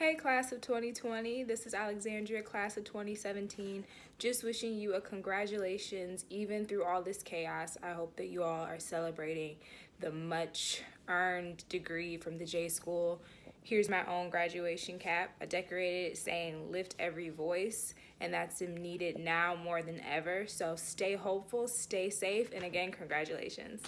Hey, class of 2020. This is Alexandria, class of 2017. Just wishing you a congratulations, even through all this chaos. I hope that you all are celebrating the much earned degree from the J School. Here's my own graduation cap. I decorated it saying lift every voice, and that's needed now more than ever. So stay hopeful, stay safe, and again, congratulations.